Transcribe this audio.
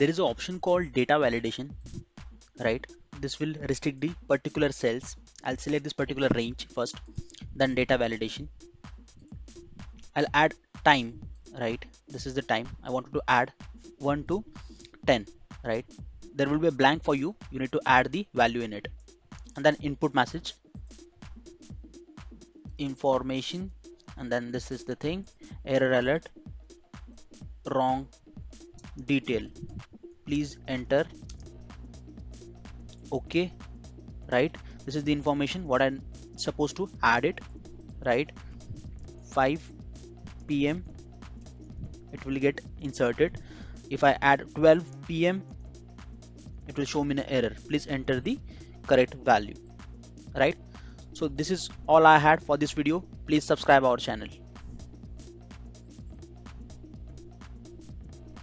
there is an option called data validation right? This will restrict the particular cells. I'll select this particular range first then data validation. I'll add time right? This is the time. I wanted to add 1 to 10 right? There will be a blank for you. You need to add the value in it. And then input message information and then this is the thing. Error alert wrong detail please enter. Okay right. This is the information what i'm supposed to add it right. 5 pm it will get inserted. If i add 12 pm it will show me an error. Please enter the correct value right. So this is all i had for this video. Please subscribe our channel